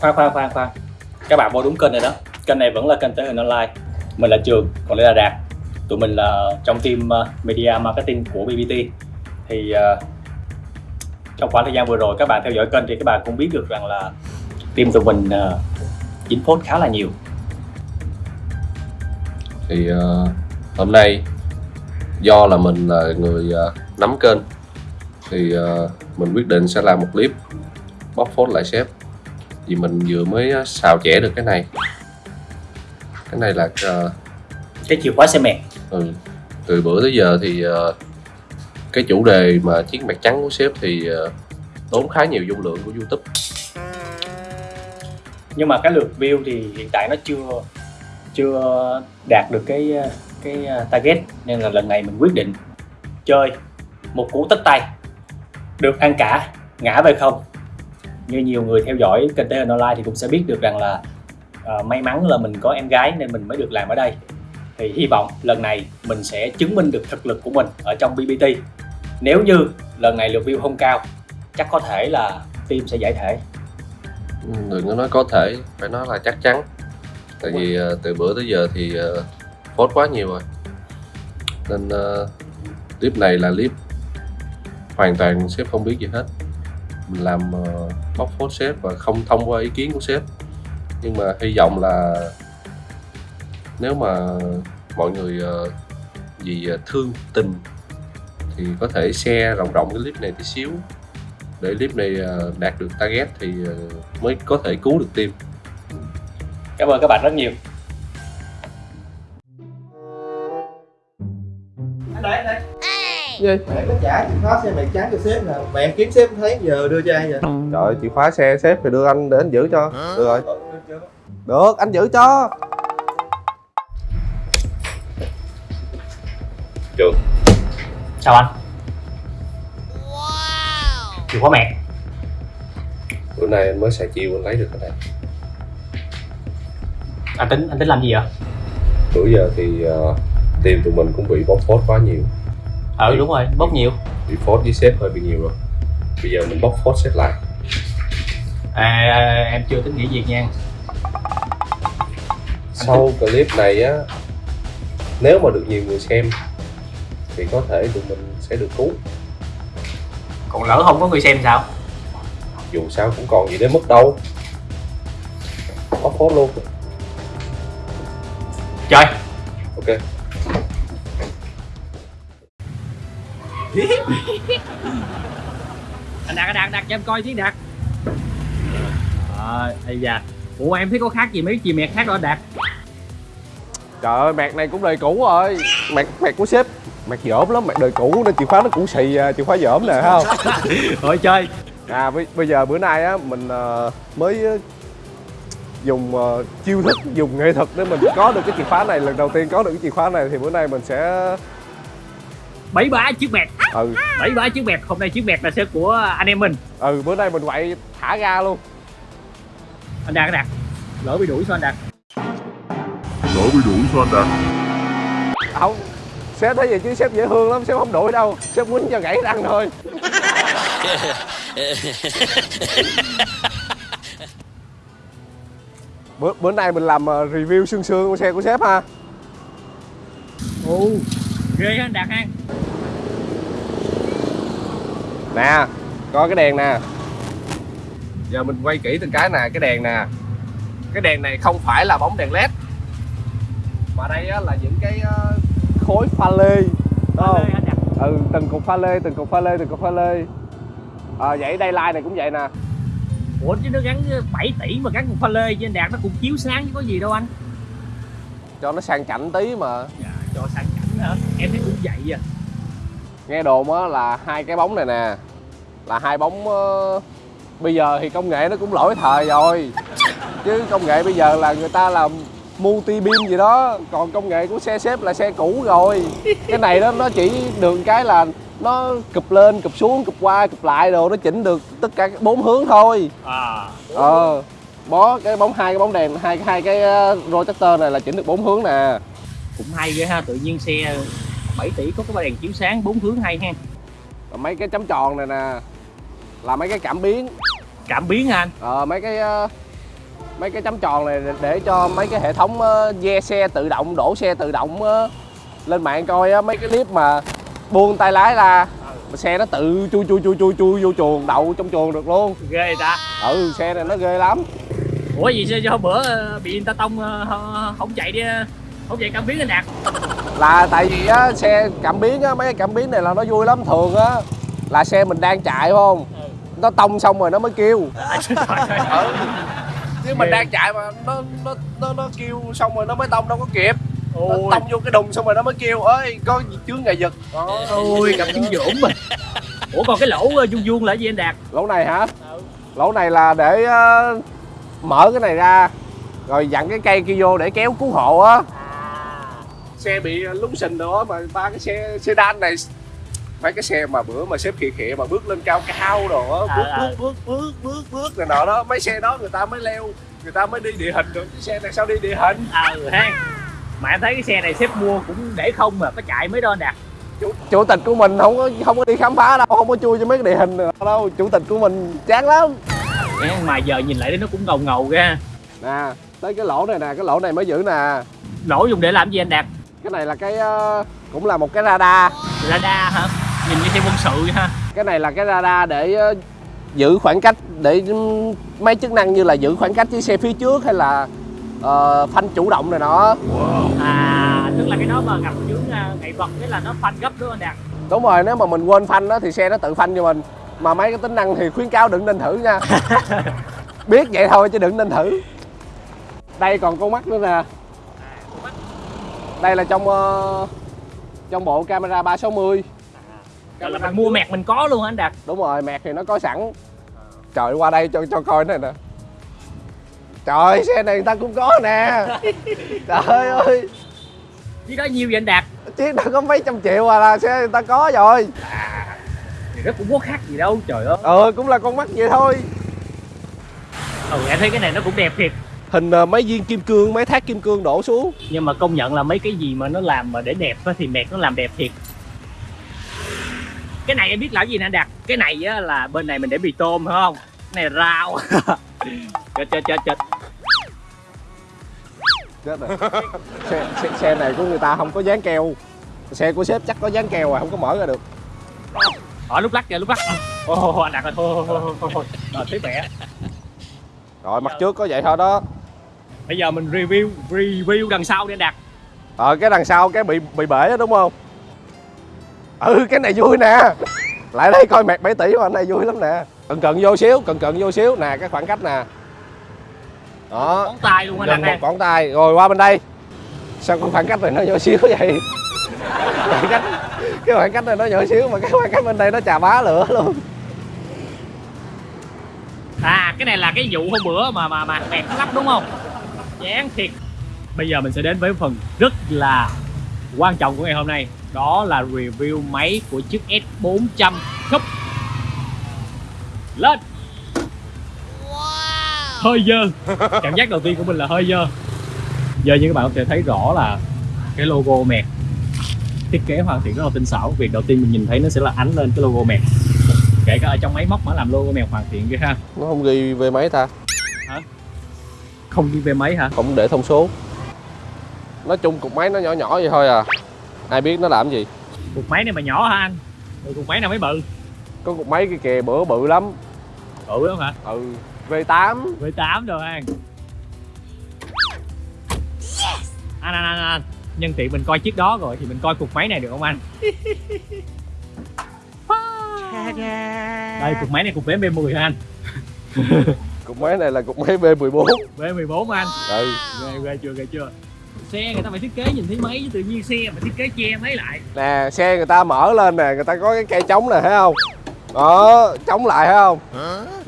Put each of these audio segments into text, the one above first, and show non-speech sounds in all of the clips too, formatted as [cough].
khoan khoan khoan khoan. Các bạn vô đúng kênh rồi đó. Kênh này vẫn là kênh thể hình online. Mình là trường còn đây là đạt. Tụi mình là trong team ờ, media marketing của bbt thì uh, trong khoảng thời gian vừa rồi các bạn theo dõi kênh thì các bạn cũng biết được rằng là team tụi mình uh, dính phốt khá là nhiều. Thì uh, hôm nay do là mình là người uh, nắm kênh thì uh, mình quyết định sẽ làm một clip bóc phốt lại sếp vì mình vừa mới xào chẻ được cái này. Cái này là uh, cái chìa khóa xe mẹt. ừ, từ bữa tới giờ thì uh, cái chủ đề mà chiếc mặt trắng của sếp thì uh, tốn khá nhiều dung lượng của youtube. Nhưng mà cái lượt view thì hiện tại nó chưa chưa đạt được cái cái target nên là lần này mình quyết định chơi một cú tất tay. Được ăn cả ngã về không như nhiều người theo dõi kênh TN Online thì cũng sẽ biết được rằng là uh, may mắn là mình có em gái nên mình mới được làm ở đây. Thì hy vọng lần này mình sẽ chứng minh được thực lực của mình ở trong BBT nếu như lần này lượt view không cao chắc có thể là team sẽ giải thể. Ừ, đừng có nói có thể phải nói là chắc chắn. Tại vì uh, từ bữa tới giờ thì uh, phốt quá nhiều rồi. Nên uh, clip này là clip hoàn toàn sếp không biết gì hết làm ờ, bóc phốt sếp và không thông qua ý kiến của sếp. Nhưng mà hy vọng là nếu mà mọi người ờ, vì ờ, thương tình thì có thể share rộng rộng cái clip này tí xíu. Để clip này đạt được target thì mới có thể cứu được team. Cảm ơn các bạn rất nhiều. Gì mẹ có trả chìa khóa xe mày trắng cho sếp nè. Mẹ em kiếm sếp thấy giờ đưa cho ai vậy? Trời ơi, chìa khóa xe sếp thì đưa anh để anh giữ cho. Được rồi. Được anh giữ cho. Được sao anh. Chìa khóa mẹ. Bữa nay anh mới xài chiêu anh lấy được cái này anh tính anh tính làm gì vậy? Bữa giờ thì uh, team tụi mình cũng bị bóc phốt quá nhiều ừ đúng rồi bốc nhiều. bị phốt với sếp hơi bị nhiều rồi. Bây giờ mình bóc phốt sếp lại. À, à em chưa tính nghỉ việc nha. Sau clip này á nếu mà được nhiều người xem thì có thể tụi mình sẽ được cứu. Còn lỡ không có người xem sao? Dù sao cũng còn gì để mất đâu. Bóc phốt luôn. Chơi. Ok anh đạt anh đạt đạt cho em coi tí đạt. Ờ ây da. Ủa em thấy có khác gì mấy chì mẹt khác đâu anh đạt? Trời ơi mẹt này cũng đời cũ rồi. Mẹt mẹt của sếp mẹt dởm lắm mẹt đời cũ nên chìa khóa nó cũng xì à, chìa khóa dởm nè thấy không? [laughs] Rồi chơi à bây, bây giờ bữa nay á mình uh, mới uh, dùng uh, chiêu thức dùng nghệ thuật để mình có được cái chìa khóa này. Lần đầu tiên có được cái chìa khóa này thì bữa nay mình sẽ bảy bá chiếc mẹt ừ. Bảy bá chiếc mẹt hôm nay chiếc mẹt là sẽ của anh em mình. Ừ bữa nay mình quậy thả ra luôn. Anh đạt anh đạt. Lỡ bị đuổi sao anh đạt? Lỡ bị đuổi sao anh đạt? Không sếp thấy vậy chứ sếp dễ thương lắm sếp không đuổi đâu. Sếp quýnh cho gãy răng thôi. [laughs] Bữa bữa nay mình làm uh, review xương xương của xe của sếp ha. Ồ ghê anh đạt ha nè coi cái đèn nè. Giờ mình quay kỹ từng cái nè cái đèn nè. Cái đèn này không phải là bóng đèn led. Mà đây á, là những cái uh, khối pha lê. Không? ừ từng cục pha lê từng cục pha lê từng cục pha lê. À, vậy đây line này cũng vậy nè. Ủa chứ nó gắn 7 tỷ mà gắn một pha lê trên đạt nó cũng chiếu sáng chứ có gì đâu anh. Cho nó sang chảnh tí mà. Dạ cho sang em thấy cũng vậy à. Nghe đồn á là hai cái bóng này nè là hai bóng ờ, bây giờ thì công nghệ nó cũng lỗi thời rồi. Chứ công nghệ bây giờ là người ta làm multi beam gì đó còn công nghệ của xe xếp là xe cũ rồi. Cái này đó nó chỉ được cái là nó cụp lên cụp xuống cụp qua cụp lại đồ nó chỉnh được tất cả bốn hướng thôi. À. Ờ bó cái bóng hai cái bóng đèn hai hai cái ờ, projector này là chỉnh được bốn hướng nè. Cũng hay ghê ha tự nhiên xe 7 tỷ có cái ba đèn chiếu sáng bốn hướng hay ha. Mấy cái chấm tròn này nè là mấy cái cảm biến. Cảm biến hả anh? Ờ mấy cái ờ, mấy cái chấm tròn này để- cho mấy cái hệ thống ờ, ve xe tự động đổ xe tự động ờ, lên mạng coi mấy cái clip mà buông tay lái ra mà xe nó tự chui chui chui chui chui vô chuồng đậu trong chuồng được luôn. Ghê ta. Ừ xe này nó ghê lắm. Ủa gì sao do bữa ờ, bị người ta tông ờ, không- chạy đi ờ, không chạy cảm biến anh đạt là tại vì á xe cảm biến á mấy cái cảm biến này là nó vui lắm thường á là xe mình đang chạy phải không? Nó tông xong rồi nó mới kêu. [laughs] Ừ. chứ mình đang chạy mà nó nó nó nó kêu xong rồi nó mới tông đâu có kịp. Nó ôi. tông vô cái đùng xong rồi nó mới kêu ơi có gì chướng ngại vật. Ôi gặp dinh dưỡng mà ủa còn cái lỗ ờ, vuông vuông là cái gì anh đạt? Lỗ này hả? Lỗ này là để ờ, mở cái này ra rồi dặn cái cây kia vô để kéo cứu hộ á xe bị lúng sình nữa mà ba cái xe sedan này mấy cái xe mà bữa mà xếp khịa khịa mà bước lên cao cao rồi á À, bước, bước bước bước bước bước này nọ đó mấy xe đó người ta mới leo người ta mới đi địa hình được. Cái xe này sao đi địa hình? Ờ ha. Mà em thấy cái xe này sếp mua cũng để không mà có chạy đo anh đạt. Chủ, chủ tịch của mình không có không có đi khám phá đâu không có chui cho mấy cái địa hình nữa đâu. Chủ tịch của mình chán lắm. Mà giờ nhìn lại nó cũng ngầu ngầu ra nè tới cái lỗ này nè cái lỗ này mới giữ nè. Lỗ dùng để làm gì anh đạt cái này là cái ờ, cũng là một cái radar. Radar hả? Nhìn như xe quân sự vậy ha. Cái này là cái radar để ờ, giữ khoảng cách để ừm, mấy chức năng như là giữ khoảng cách với xe phía trước hay là ờ, phanh chủ động này nọ à tức là cái đó mà gặp chướng uh, nghệ vật cái là nó phanh gấp đúng không đạt đúng rồi nếu mà mình quên phanh đó thì xe nó tự phanh cho mình. Mà mấy cái tính năng thì khuyến cáo đừng nên thử nha. [laughs] Biết vậy thôi chứ đừng nên thử. Đây còn con mắt nữa nè đây là trong ờ, trong bộ camera 360 Rồi là mình mua mẹt mình có luôn hả anh đạt. Đúng rồi mẹt thì nó có sẵn. Trời qua đây cho cho coi này nè. Trời xe này người ta cũng có nè. [laughs] Trời ơi. Chứ đó nhiêu vậy anh đạt? Chiếc đó có mấy trăm triệu à là xe người ta có rồi. Thì nó cũng có khác gì đâu trời ơi. Ờ cũng là con mắt vậy thôi. Ừ em thấy cái này nó cũng đẹp thiệt hình ờ, mấy viên kim cương mấy thác kim cương đổ xuống. Nhưng mà công nhận là mấy cái gì mà nó làm mà để đẹp á thì mẹt nó làm đẹp thiệt. Cái này em biết là gì nè đạt? Cái này á là bên này mình để mì tôm phải không? Cái này rau. [laughs] Chết chết chết chết. Chết rồi. Xe, xe, xe này của người ta không có dán keo. Xe của sếp chắc có dán keo à không có mở ra được. Ở lúc lắc kìa lúc lắc. Ô anh đạt ơi thôi thôi thôi thôi rồi thấy mẹ. Rồi mặt trước có vậy thôi đó bây giờ mình review review đằng sau đi đạt. Ờ cái đằng sau cái bị bị bể đó đúng không? Ừ cái này vui nè. Lại đây coi mẹt 7 tỷ mà anh này vui lắm nè. Cận cận vô xíu cận cận vô xíu. Nè cái khoảng cách nè. Đó. Tay luôn anh gần một ngón tay. Rồi qua bên đây. Sao cái khoảng cách này nó nhỏ xíu vậy? Khoảng cách cái khoảng cách này nó nhỏ xíu mà cái khoảng cách bên đây nó chà bá lửa luôn. À cái này là cái vụ hôm bữa mà mà mà mẹt nó lắp đúng không chán thiệt. Bây giờ mình sẽ đến với phần rất là quan trọng của ngày hôm nay. Đó là review máy của chiếc S400 Cup. Lên. Hơi dơ. Cảm giác đầu tiên của mình là hơi dơ. Giờ như các bạn có thể thấy rõ là cái logo mẹt. Thiết kế hoàn thiện rất là tinh xảo. Việc đầu tiên mình nhìn thấy nó sẽ là ánh lên cái logo mẹt. Kể cả ở trong máy móc mà làm logo mẹt hoàn thiện kia ha. Nó không ghi về máy ta không đi về máy hả? Không để thông số. Nói chung cục máy nó nhỏ nhỏ vậy thôi à. Ai biết nó làm gì? Cục máy này mà nhỏ hả anh? Rồi cục máy nào mới bự? Có cục máy kia kìa bữa bự lắm. Bự lắm hả? Ừ V8 V8 rồi anh. Anh anh anh anh. Nhân tiện mình coi chiếc đó rồi thì mình coi cục máy này được không anh? [laughs] Đây cục máy này cục vén B10 hả anh [laughs] cục máy này là cục máy B14 B14 anh. Ừ. Ghê ghê chưa ghê chưa? Xe người ta phải thiết kế nhìn thấy máy chứ tự nhiên xe mà thiết kế che máy lại. Nè xe người ta mở lên nè người ta có cái cây chống này thấy không? Đó chống lại thấy không?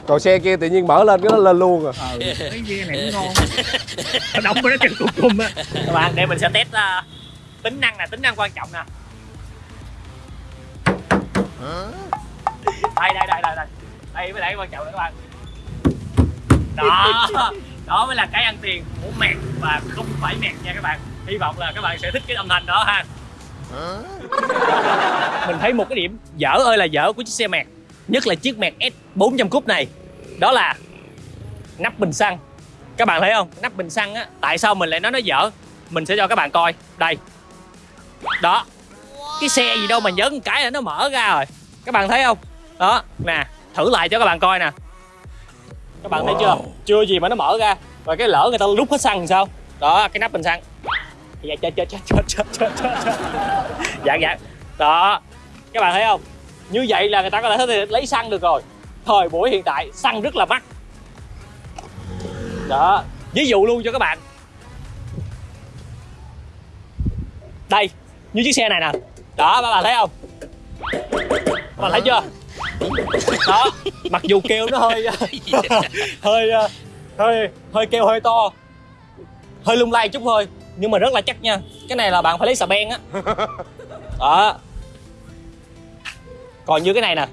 Còn xe kia tự nhiên mở lên cái nó lên luôn à. Ờ cái ghe này cũng ngon. Nó đóng nó chân cục cung á các bạn để mình sẽ test uh, tính năng nè tính năng quan trọng nè. Đây đây đây đây đây. Đây mới cái quan trọng nè các bạn đó. Đó mới là cái ăn tiền của mẹt và không phải mẹt nha các bạn. Hy vọng là các bạn sẽ thích cái âm thanh đó ha. Mình thấy một cái điểm, dở ơi là dở của chiếc xe mẹt. Nhất là chiếc mẹt S 400 cúp này. Đó là nắp bình xăng. Các bạn thấy không? Nắp bình xăng á, tại sao mình lại nói nó dở? Mình sẽ cho các bạn coi. Đây. Đó. Cái xe gì đâu mà nhấn cái là nó mở ra rồi. Các bạn thấy không? Đó, nè, thử lại cho các bạn coi nè các bạn wow. thấy chưa? Chưa gì mà nó mở ra. Và cái lỡ người ta rút hết xăng sao? Đó cái nắp bình xăng. Dạ chết chết chết chết chết chết dạ dạ. Đó. Các bạn thấy không? Như vậy là người ta có thể lấy xăng được rồi. Thời buổi hiện tại xăng rất là mắc. Đó. Ví dụ luôn cho các bạn. Đây như chiếc xe này nè. Đó các bạn thấy không? Các bạn thấy chưa? Đó mặc dù kêu nó hơi [laughs] [laughs] hơi hơi hơi kêu hơi to hơi lung lay chút thôi nhưng mà rất là chắc nha. Cái này là bạn phải lấy xà beng á. [laughs] Đó. Còn như cái này nè.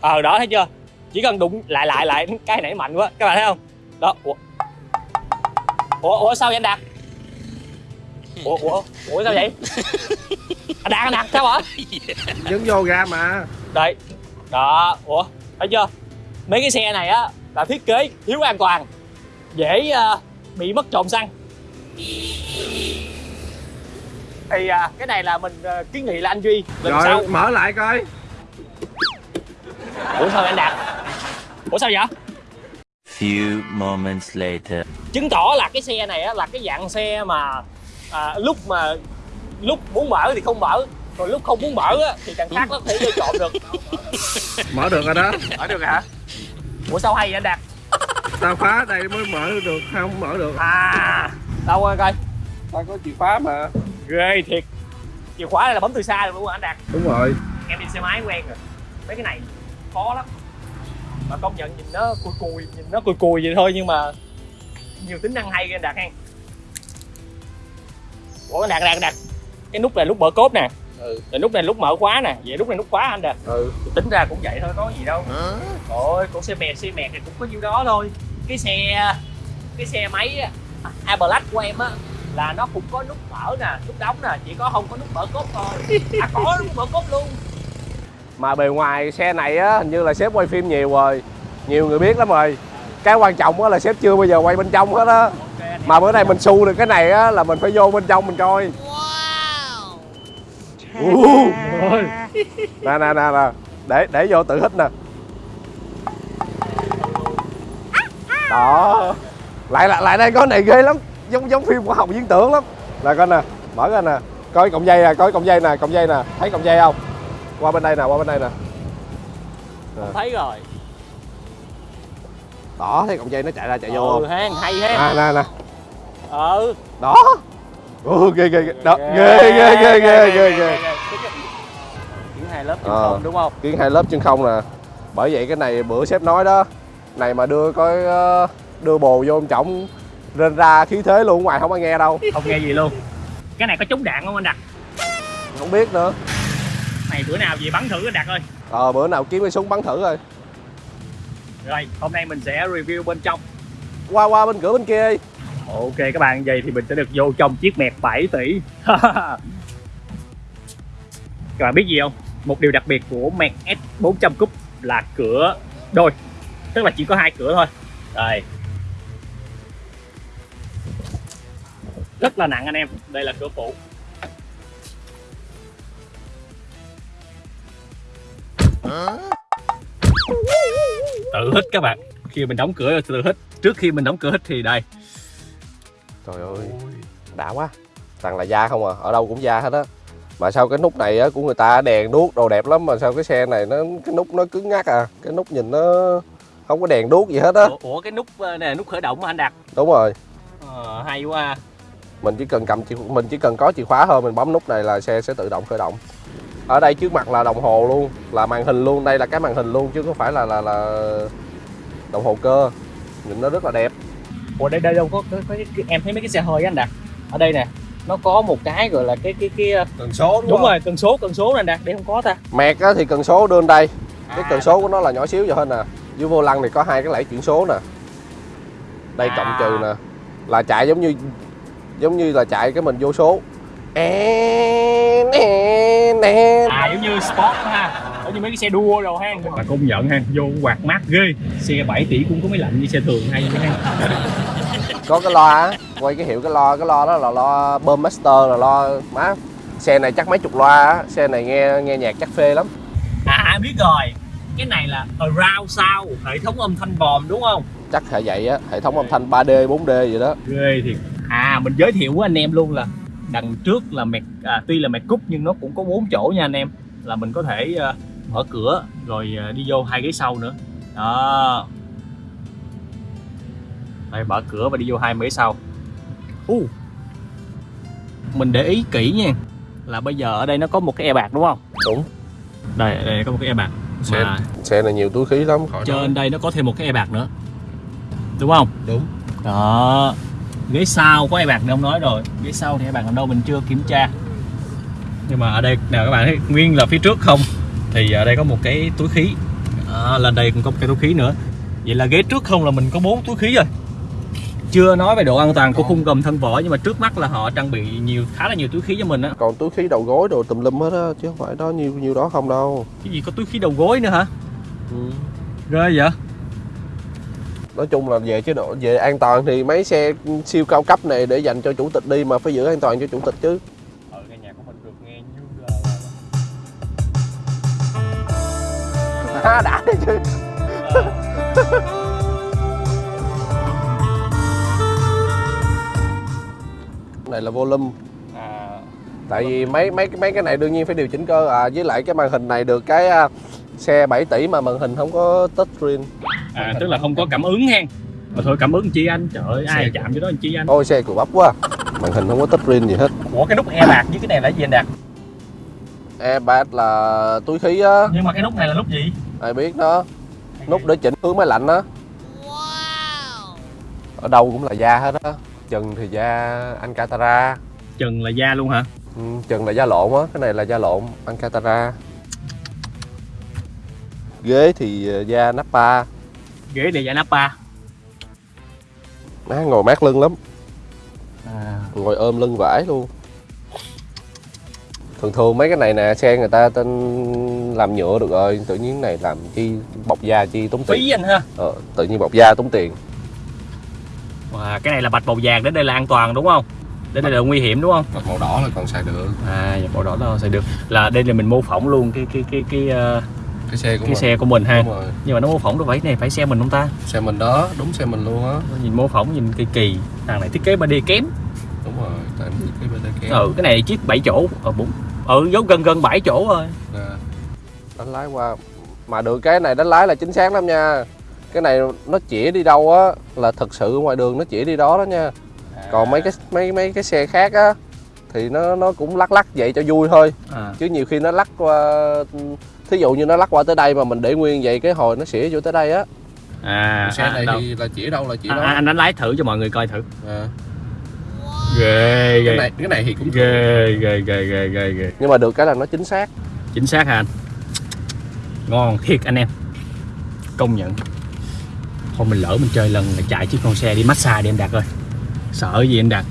Ờ đó thấy chưa? Chỉ cần đụng lại lại lại cái nãy mạnh quá. Các bạn thấy không? Đó ủa? Ủa, ủa sao vậy anh đạt? Ủa ủa ủa sao vậy? Anh đạt anh đạt sao hả? Nhấn vô ra mà. Đây đó ủa thấy chưa? Mấy cái xe này á là thiết kế thiếu an toàn dễ ờ, bị mất trộm xăng. Thì à, cái này là mình ờ, kiến nghị là anh duy lần rồi sau mở lại coi. Ủa sao anh đạt ủa sao vậy? Few moments later. chứng tỏ là cái xe này á, là cái dạng xe mà à, lúc mà lúc muốn mở thì không mở còn lúc không muốn mở á, thì càng khác nó có thể vô trộm được. [laughs] Mở được rồi đó. Mở được hả? Ủa sao hay vậy anh đạt? Tao phá đây mới mở được không mở được. À đâu coi coi. Tao có chìa khóa mà. Ghê thiệt. Chìa khóa này là bấm từ xa được luôn anh đạt. Đúng rồi. Em đi xe máy quen rồi. Mấy cái này khó lắm. Mà công nhận nhìn nó cùi cùi nhìn nó cùi cùi vậy thôi nhưng mà nhiều tính năng hay ghê anh đạt hen. Ủa anh đạt đạt đạt. Cái nút này nút mở cốp nè ừ. Rồi nút này nút mở khóa nè. Vậy nút này nút khóa anh đạt ừ. Tính ra cũng vậy thôi có gì đâu. Ôi con xe mẹt xe mẹt thì cũng có nhiêu đó thôi. Cái xe cái xe máy a black của em á là nó cũng có nút mở nè nút đóng nè chỉ có không có nút mở cốp thôi. À có nút mở cốp luôn. Mà bề ngoài xe này á hình như là sếp quay phim nhiều rồi. Nhiều người biết lắm rồi. Cái quan trọng á là sếp chưa bao giờ quay bên trong hết á. Mà bữa nay mình xu được cái này á là mình phải vô bên trong mình coi wow nè nè nè nè. Để để vô tự hít nè. Đó. Lại lại lại đây có này ghê lắm. Giống giống phim khoa học viễn tưởng lắm. Là coi nè mở ra nè. Coi cọng dây nè coi cọng dây nè cọng dây nè. Thấy cọng dây không? Qua bên đây nè qua bên đây nè. Không thấy rồi. Đó thấy cọng dây nó chạy ra chạy vô ừ không? ha hay ha à nè nè. Ừ. Đó ừ, ghê ghê ghê. Đó ghê ghê ghê ghê ghê ghê Kiến hai lớp chân Ờ. không đúng không? kiến hai lớp chân không nè. Bởi vậy cái này bữa sếp nói đó này mà đưa coi ờ, đưa bồ vô ông trọng rên ra khí thế luôn ngoài không ai nghe đâu. Không nghe gì luôn. Cái này có chống đạn không anh đạt? Không biết nữa. Này bữa nào về bắn thử anh đạt ơi. Ờ bữa nào kiếm cái súng bắn thử rồi. Rồi hôm nay mình sẽ review bên trong. Qua qua bên cửa bên kia đi ok, các bạn, vậy thì mình sẽ được vô trong chiếc mẹp 7 tỷ. [laughs] Các bạn biết gì không? Một điều đặc biệt của mẹt S 400 cúp là cửa đôi. Tức là chỉ có hai cửa thôi. Đây. rất là nặng anh em. Đây là cửa phụ. Tự hít các bạn. Khi mình đóng cửa, tự hít. Trước khi mình đóng cửa hít thì đây trời ơi đã quá. Toàn là da không à ở đâu cũng da hết á. Mà sao cái nút này á của người ta đèn đuốc đồ đẹp lắm mà sao cái xe này nó cái nút nó cứng ngắc à? Cái nút nhìn nó không có đèn đuốc gì hết á. Ủa, ủa cái nút ờ, này là nút khởi động mà anh đặt đúng rồi. Ờ, hay quá à. mình chỉ cần cầm chìa mình chỉ cần có chìa khóa thôi mình bấm nút này là xe sẽ tự động khởi động. Ở đây trước mặt là đồng hồ luôn là màn hình luôn đây là cái màn hình luôn chứ không phải là là là đồng hồ cơ. Nhìn nó rất là đẹp ủa đây đây đâu? Có, có, có cái, em thấy mấy cái xe hơi á anh đặt ở đây nè nó có một cái gọi là cái cái cái ờ, tần số đúng, rồi cần số cần số này đặt đây không có ta. Mẹt á thì cần số đưa lên đây. Cái À. cần số của nó là nhỏ xíu vậy thôi nè. Dưới vô lăng thì có hai cái lẫy chuyển số nè. Đây À. cộng trừ nè. Là chạy giống như giống như là chạy cái mình vô số. En, en, en. à giống như sport ha Ở như mấy cái xe đua rồi ha. Mà công nhận ha vô quạt mát ghê. Xe 7 tỷ cũng có mấy lạnh như xe thường hay vậy ha. Có cái loa á quay cái hiệu cái loa cái loa đó là loa bơm master là loa má. Xe này chắc mấy chục loa á xe này nghe nghe nhạc chắc phê lắm. À biết rồi. Cái này là around sound hệ thống âm thanh vòm đúng không? Chắc là vậy á hệ thống âm thanh 3D 4D vậy đó. Ghê thiệt. À mình giới thiệu với anh em luôn là đằng trước là mẹt à, tuy là mẹt cúp nhưng nó cũng có bốn chỗ nha anh em. Là mình có thể à, mở cửa rồi à, đi vô hai ghế sau nữa. Đó. Đây mở cửa và đi vô hai ghế sau. Uh. mình để ý kỹ nha là bây giờ ở đây nó có một cái e bạc đúng không? Đúng. Đây đây có một cái e bạc xe, mà xe này nhiều túi khí lắm khỏi nói. trên đây nó có thêm một cái e bạc nữa. Đúng không? Đúng. Đó. Ghế sau có e bạc đâu nói rồi. Ghế sau thì e bạc ở đâu mình chưa kiểm tra. Nhưng mà ở đây nè các bạn thấy nguyên là phía trước không thì ở đây có một cái túi khí. À, lên đây cũng có một cái túi khí nữa. Vậy là ghế trước không là mình có bốn túi khí rồi. Chưa nói về độ an toàn của khung gầm thân vỏ nhưng mà trước mắt là họ trang bị nhiều khá là nhiều túi khí cho mình á. Còn túi khí đầu gối đồ tùm lum hết á chứ không phải đó nhiêu nhiêu đó không đâu. Cái gì có túi khí đầu gối nữa hả? Ừ. ghê vậy? Nói chung là về chế độ về an toàn thì mấy xe siêu cao cấp này để dành cho chủ tịch đi mà phải giữ an toàn cho chủ tịch chứ ha đã đấy chứ. Này là volume à, tại vì mấy mấy mấy cái này đương nhiên phải điều chỉnh cơ. À với lại cái màn hình này được cái à, xe 7 tỷ mà màn hình không có touch screen. À tức là không có cảm ứng hen. Mà thôi cảm ứng chi anh? Trời ơi ai chạm cho đó anh chi anh? Ôi xe cù bắp quá. Màn hình không có touch screen gì hết. Ủa cái nút e bạc với cái này là gì anh đạt? Airbag là túi khí á. Nhưng mà cái nút này là nút gì ai biết nó nút để chỉnh hướng máy lạnh á ở đâu cũng là da hết á. Trần thì da Ankatara trần là da luôn hả? Ừ, trần là da lộn á. Cái này là da lộn Ankatara ghế thì ờ, da Nappa ghế để da Napa. Nó ngồi mát lưng lắm. À, ngồi ôm lưng vải luôn thường thường mấy cái này nè xe người ta tên làm nhựa được rồi tự nhiên này làm chi bọc da chi tốn tiền. Phí anh ha. Ờ, tự nhiên bọc da tốn tiền. Wow, cái này là bạch màu vàng đến đây là an toàn đúng không? Đến đây là nguy hiểm đúng không? Còn màu đỏ là còn xài được. À màu đỏ đó sẽ được. Là đây là mình mô phỏng luôn cái cái cái cái cái, cái xe của cái mình. xe của mình ha. Nhưng mà nó mô phỏng đâu phải này phải xe mình không ta? Xe mình đó đúng xe mình luôn á. Nhìn mô phỏng nhìn kỳ kỳ. Thằng này thiết kế 3D kém. Đúng rồi tại mình cái bên kia ừ cái này chiếc 7 chỗ. Ờ bốn ừ giống gần gần 7 chỗ rồi Nè, đánh lái qua. Mà được cái này đánh lái là chính xác lắm nha. Cái này nó chỉ đi đâu á là thực sự ngoài đường nó chỉ đi đó đó nha. Còn mấy cái mấy mấy cái xe khác á thì nó nó cũng lắc lắc vậy cho vui thôi. À. chứ nhiều khi nó lắc qua thí dụ như nó lắc qua tới đây mà mình để nguyên vậy cái hồi nó xỉa vô tới đây á. À, xe à, này đâu? thì là chỉ đâu là chỉ à, đó. à, anh đánh lái thử cho mọi người coi thử. À. ghê cái ghê. này cái này thì cũng ghê ghê ghê ghê ghê ghê. Nhưng mà được cái là nó chính xác. Chính xác hả anh? Ngon thiệt anh em. Công nhận. Thôi mình lỡ mình chơi lần là chạy chiếc con xe đi massage đi em đạt ơi. Sợ gì em đạt?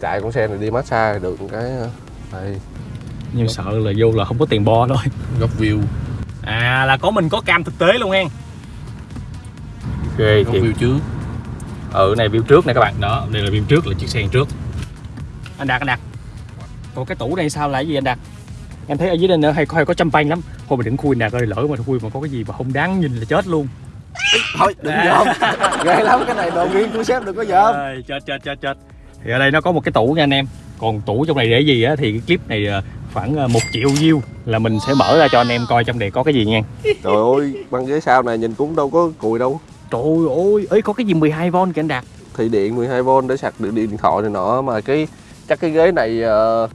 Chạy con xe này đi massage được cái ờ, đây nhưng sợ là vô là không có tiền bo thôi. góc view. À là có mình có cam thực tế luôn hen ghê góc thiệt. view trước ừ này view trước nè các bạn. Đó đây là view trước là chiếc xe trước. Anh đạt anh đạt. Còn cái tủ này sao là cái gì anh đạt? Em thấy ở dưới đây nữa hay hay có chăm panh lắm. Thôi mình đừng khui đạt ơi lỡ mà khui mà có cái gì mà không đáng nhìn là chết luôn. Thôi đừng dòm [laughs] ghê lắm cái này đồ riêng của sếp đừng có dòm Ơi, chết chết chết chết. Thì ở đây nó có một cái tủ nha anh em. Còn tủ trong này để gì á thì cái clip này ờ, khoảng ờ, một triệu view là mình sẽ mở ra cho anh em coi trong này có cái gì nha. Trời ơi băng ghế sau này nhìn cũng đâu có cùi đâu trời ơi ấy có cái gì 12V kìa anh đạt? Thì điện 12V để sạc điện, điện thoại này nọ mà cái chắc cái ghế này ờ,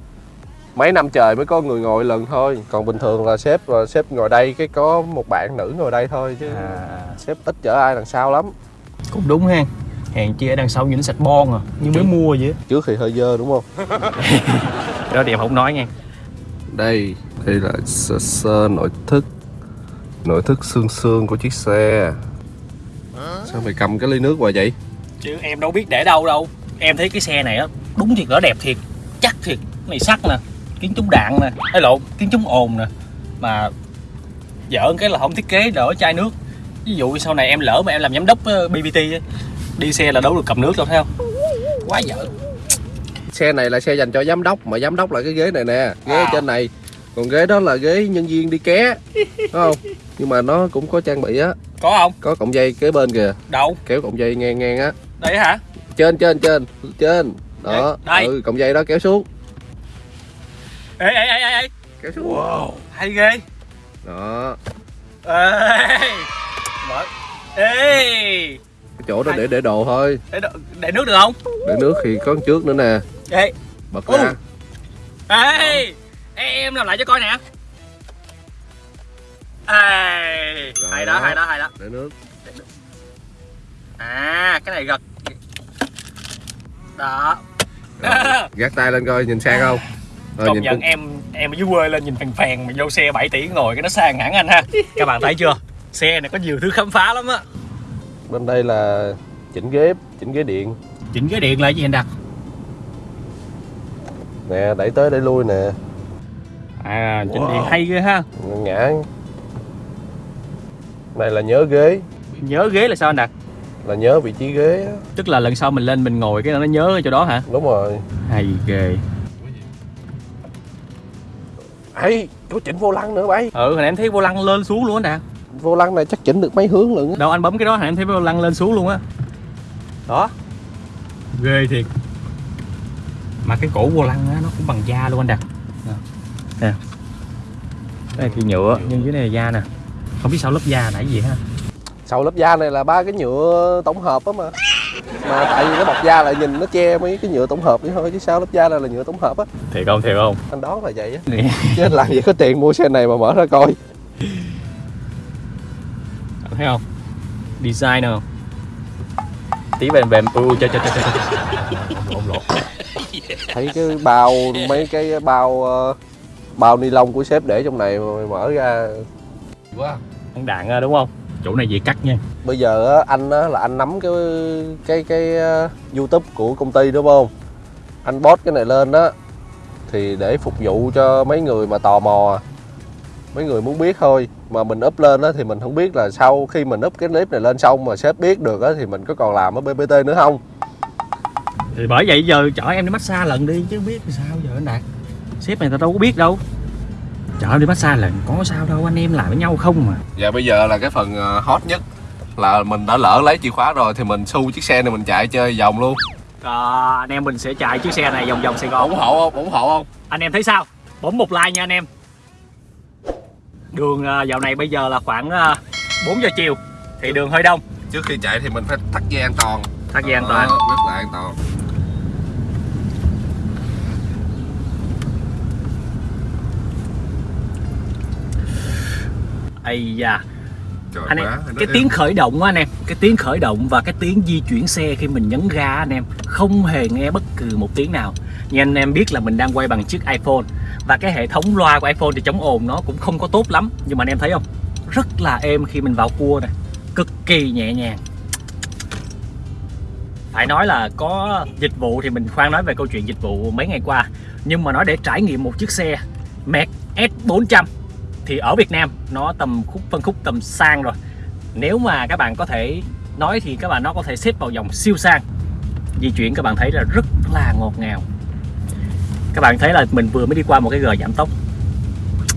mấy năm trời mới có người ngồi lần thôi. Còn bình thường là sếp là sếp ngồi đây cái có một bạn nữ ngồi đây thôi chứ à, sếp ít chở ai đằng sau lắm. Cũng đúng ha. Hàng chi ở đằng sau nhìn sạch bon à. Như mới mua vậy. trước thì hơi dơ đúng không? [laughs] Đó thì em không nói nha. Đây đây là sơ sơ nội thất. Nội thất xương xương của chiếc xe sao mày cầm cái ly nước hoài vậy? Chứ em đâu biết để đâu đâu. Em thấy cái xe này á đúng thiệt là đẹp thiệt chắc thiệt. Cái này sắt nè kiến chống đạn nè. Hay lộn kiến chống ồn nè. Mà dở cái là không thiết kế đỡ chai nước. Ví dụ sau này em lỡ mà em làm giám đốc ờ, BBT đi xe là đâu được cầm nước đâu thấy không? Quá dở xe này là xe dành cho giám đốc mà giám đốc là cái ghế này nè. Ghế ở À. trên này. Còn ghế đó là ghế nhân viên đi ké đúng không? Nhưng mà nó cũng có trang bị á có không? Có cọng dây kế bên kìa. Đâu? Kéo cọng dây ngang ngang á. Đây hả? Trên trên trên trên. Đó. Đây. ừ cọng dây đó kéo xuống. Ê ê ê ê ê. Kéo xuống. Wow. Hay ghê. Đó. Ê. Mở. Ê. Cái chỗ đó để để đồ thôi. Để, đ- để nước được không? Để nước thì có trước nữa nè. Ê. Bật ra. Ê. Ê, em làm lại cho coi nè ê hay đó hay đó hay đó. Để nước. À cái này gật. Đó. Rồi, gác tay lên coi nhìn sang không? Rồi, công nhìn nhận cũng- em em ở dưới quê lên nhìn phèn phèn mà vô xe 7 tỷ ngồi cái nó sang hẳn anh ha. Các bạn thấy chưa? Xe này có nhiều thứ khám phá lắm á. Bên đây là chỉnh ghế chỉnh ghế điện. Chỉnh cái điện lại gì anh đặt nè đẩy tới đẩy lui nè. À chỉnh Wow. điện hay ghê ha. Ngã này là nhớ ghế. Nhớ ghế là sao anh đặt là nhớ vị trí ghế á. tức là lần sau mình lên mình ngồi cái nó nhớ ở chỗ đó hả? Đúng rồi. Hay ghê. Ấy có chỉnh vô lăng nữa bay. Ừ hồi nãy em thấy vô lăng lên xuống luôn anh đạt. Vô lăng này chắc chỉnh được mấy hướng lận á. đâu anh bấm cái đó hồi nãy em thấy vô lăng lên xuống luôn á. Đó. Ghê thiệt. Mà cái cổ vô lăng á nó cũng bằng da luôn anh đạt. Nè. Nè đây thì nhựa nhưng dưới này là da nè không biết sao lớp da nãy gì ha? Sau lớp da này là ba cái nhựa tổng hợp á mà. Mà tại vì cái bọc da lại nhìn nó che mấy cái nhựa tổng hợp đấy thôi chứ sao lớp da này là nhựa tổng hợp á? Thiệt không thiệt không? Anh đoán là vậy á. Chứ anh làm gì có tiền mua xe này mà mở ra coi. Anh thấy không? Design không? Tí bèm bèm ui cho cho cho cho lộn thấy cái bao mấy cái bao ờ, bao ni lông của sếp để trong này mà mày mở ra. Quá ăn đạn ra đúng không? Chỗ này dễ cắt nha. Bây giờ anh là anh nắm cái cái cái youtube của công ty đúng không? Anh post cái này lên đó thì để phục vụ cho mấy người mà tò mò mấy người muốn biết thôi. Mà mình up lên đó thì mình không biết là sau khi mình up cái clip này lên xong mà sếp biết được á thì mình có còn làm ở BBT nữa không? Thì bởi vậy giờ chở em đi massage lần đi chứ biết sao giờ anh đạt. Sếp này ta đâu có biết đâu chở em đi massage lần có sao đâu anh em làm với nhau không mà. Dạ bây giờ là cái phần ờ, hot nhất là mình đã lỡ lấy chìa khóa rồi thì mình xu chiếc xe này mình chạy chơi vòng luôn. À, anh em mình sẽ chạy chiếc xe này vòng vòng Sài Gòn. Ủng hộ không? Ủng hộ không? Anh em thấy sao? Bấm một like nha anh em. Đường à, dạo này bây giờ là khoảng à, 4 giờ chiều thì đường hơi đông. Trước khi chạy thì mình phải thắt dây an toàn. Thắt dây an toàn. rất là an toàn ây da. Trời anh em cái tiếng khởi động á anh em cái tiếng khởi động và cái tiếng di chuyển xe khi mình nhấn ga anh em không hề nghe bất cứ một tiếng nào. Như anh em biết là mình đang quay bằng chiếc iPhone và cái hệ thống loa của iPhone thì chống ồn nó cũng không có tốt lắm. Nhưng mà anh em thấy không? Rất là êm khi mình vào cua này cực kỳ nhẹ nhàng. Phải nói là có dịch vụ thì mình khoan nói về câu chuyện dịch vụ mấy ngày qua nhưng mà nói để trải nghiệm một chiếc xe Merc S400 thì ở Việt Nam nó tầm khúc phân khúc tầm sang rồi. Nếu mà các bạn có thể nói thì các bạn nó có thể xếp vào dòng siêu sang. Di chuyển các bạn thấy là rất là ngọt ngào. Các bạn thấy là mình vừa mới đi qua một cái gờ giảm tốc.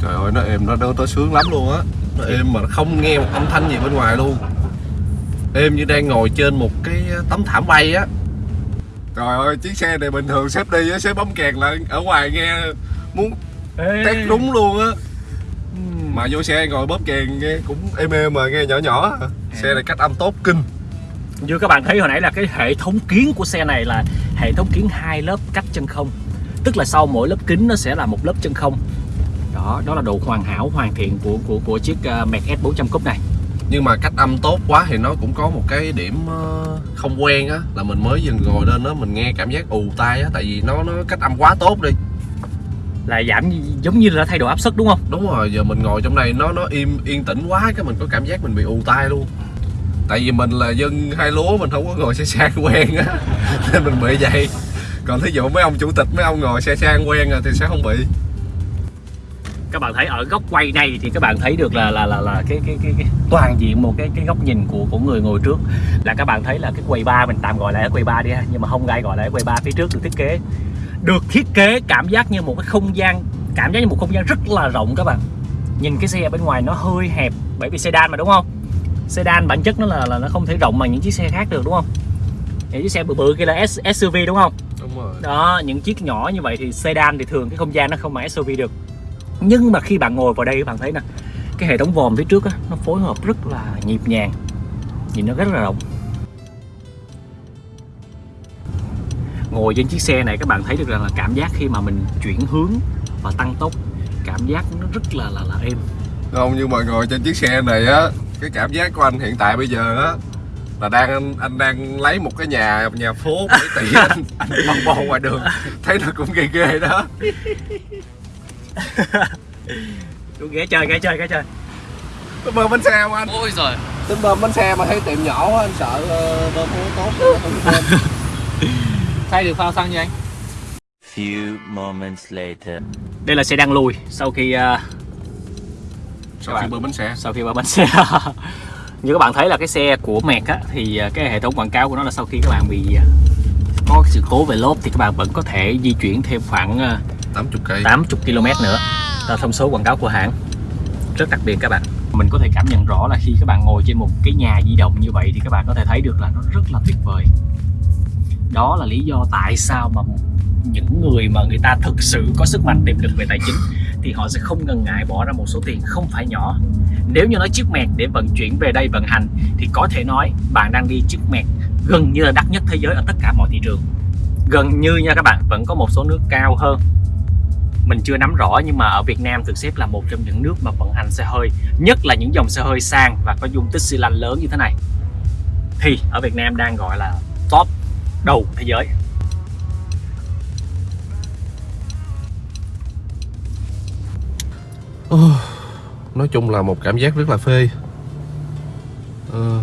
Trời ơi nó êm nó nó, nó sướng lắm luôn á. Nó êm mà không nghe một âm thanh gì bên ngoài luôn. Êm như đang ngồi trên một cái tấm thảm bay á. Trời ơi chiếc xe này bình thường xếp đi á xếp bấm kèn là ở ngoài nghe muốn tét đúng luôn á. Mà vô xe ngồi bóp kèn nghe cũng êm êm mà nghe nhỏ nhỏ. À. xe này cách âm tốt kinh. Như các bạn thấy hồi nãy là cái hệ thống kiến của xe này là hệ thống kiến hai lớp cách chân không. Tức là sau mỗi lớp kính nó sẽ là một lớp chân không. Đó đó là độ hoàn hảo hoàn thiện của của của chiếc uh, Merc S400 Cúp này. Nhưng mà cách âm tốt quá thì nó cũng có một cái điểm ờ, không quen á là mình mới dừng ngồi lên đó mình nghe cảm giác ù tai á tại vì nó nó cách âm quá tốt đi là giảm giống như là thay đổi áp suất đúng không? Đúng rồi giờ mình ngồi trong đây nó nó im yên tĩnh quá cái mình có cảm giác mình bị ù tai luôn. Tại vì mình là dân hai lúa mình không có ngồi xe sang quen á [laughs] nên mình bị vậy. Còn thí dụ mấy ông chủ tịch mấy ông ngồi xe sang quen rồi thì sẽ không bị. Các bạn thấy ở góc quay này thì các bạn thấy được là là là, là cái, cái cái cái toàn diện một cái cái góc nhìn của của người ngồi trước. Là các bạn thấy là cái quầy bar mình tạm gọi là quầy bar đi ha nhưng mà không ai gọi là quầy bar phía trước được thiết kế được thiết kế cảm giác như một cái không gian cảm giác như một không gian rất là rộng các bạn. Nhìn cái xe bên ngoài nó hơi hẹp bởi vì sedan mà đúng không? Sedan bản chất nó là, là nó không thể rộng bằng những chiếc xe khác được đúng không? Những chiếc xe bự bự kia là S, SUV đúng không? Đúng rồi. Đó những chiếc nhỏ như vậy thì sedan thì thường cái không gian nó không bằng SUV được. Nhưng mà khi bạn ngồi vào đây các bạn thấy nè cái hệ thống vòm phía trước á, nó phối hợp rất là nhịp nhàng. Nhìn nó rất là rộng ngồi trên chiếc xe này các bạn thấy được rằng là cảm giác khi mà mình chuyển hướng và tăng tốc cảm giác nó rất là là là êm. Không nhưng mà ngồi trên chiếc xe này á cái cảm giác của anh hiện tại bây giờ á là đang anh, anh đang lấy một cái nhà nhà phố 7 tỷ anh [laughs] anh băng bò ngoài đường. Thấy nó cũng ghê ghê đó. Đúng, ghé chơi ghé chơi ghé chơi. Có bơm bánh xe không anh? Ôi rồi tính bơm bánh xe mà thấy tiệm nhỏ quá anh sợ ờ, bơm không tốt không [laughs] Thay được phao xăng nha anh? Few moments later. đây là xe đang lùi sau khi à, sau khi bơm bánh xe. sau khi vào bánh xe. [laughs] Như các bạn thấy là cái xe của Merc á, thì à, cái hệ thống quảng cáo của nó là sau khi các bạn bị à, có sự cố về lốp thì các bạn vẫn có thể di chuyển thêm khoảng à, 80 cây. 80 km nữa. Là thông số quảng cáo của hãng. Rất đặc biệt các bạn. Mình có thể cảm nhận rõ là khi các bạn ngồi trên một cái nhà di động như vậy thì các bạn có thể thấy được là nó rất là tuyệt vời đó là lý do tại sao mà những người mà người ta thực sự có sức mạnh tiềm lực về tài chính thì họ sẽ không ngần ngại bỏ ra một số tiền không phải nhỏ. Nếu như nói chiếc mẹt để vận chuyển về đây vận hành thì có thể nói bạn đang đi chiếc mẹt gần như là đắt nhất thế giới ở tất cả mọi thị trường. Gần như nha các bạn, vẫn có một số nước cao hơn. Mình chưa nắm rõ nhưng mà ở Việt Nam được xếp là một trong những nước mà vận hành xe hơi, nhất là những dòng xe hơi sang và có dung tích xi lanh lớn như thế này. Thì ở Việt Nam đang gọi là top đầu thế giới. Nói chung là một cảm giác rất là phê. Ờ.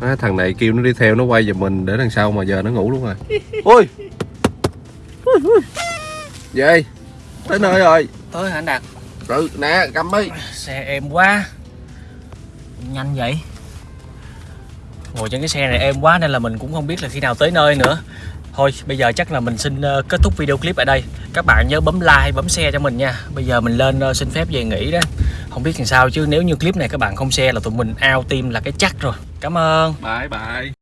Á, thằng này kêu nó đi theo nó quay giùm mình để đằng sau mà giờ nó ngủ luôn rồi. [laughs] Ôi. Về tới nơi rồi? Ơi anh Đạt? Ừ nè cầm đi. Xe êm quá. Nhanh vậy ngồi trên cái xe này êm quá nên là mình cũng không biết là khi nào tới nơi nữa. Thôi, bây giờ chắc là mình xin ờ, kết thúc video clip ở đây. Các bạn nhớ bấm like, bấm share cho mình nha. Bây giờ mình lên ờ, xin phép về nghỉ đó. Không biết làm sao chứ nếu như clip này các bạn không share là tụi mình out team là cái chắc rồi. Cảm ơn. Bye bye.